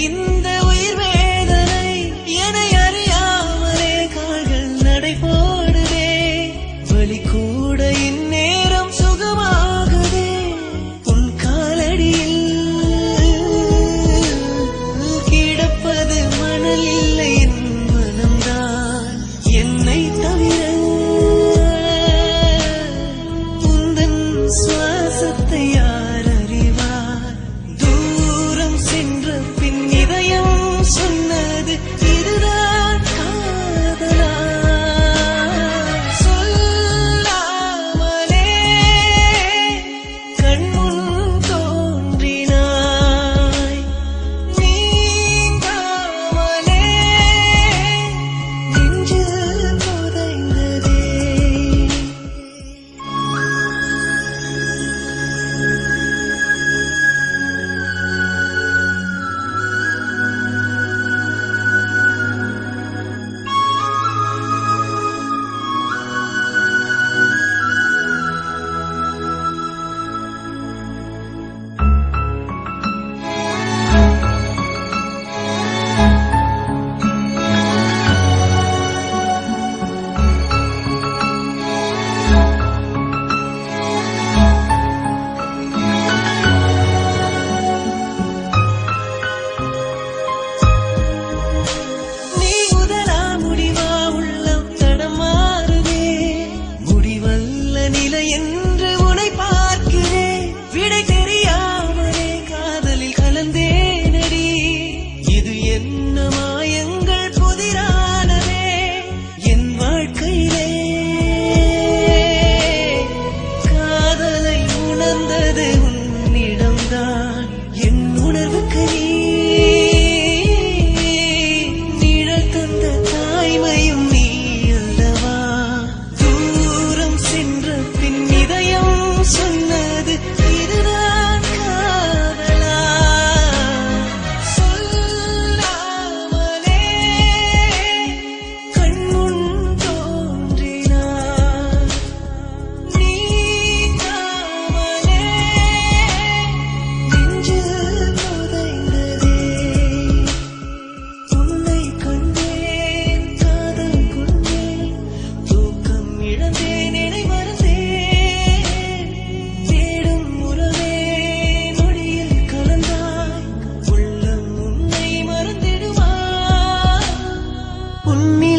எனக்கு புன்னி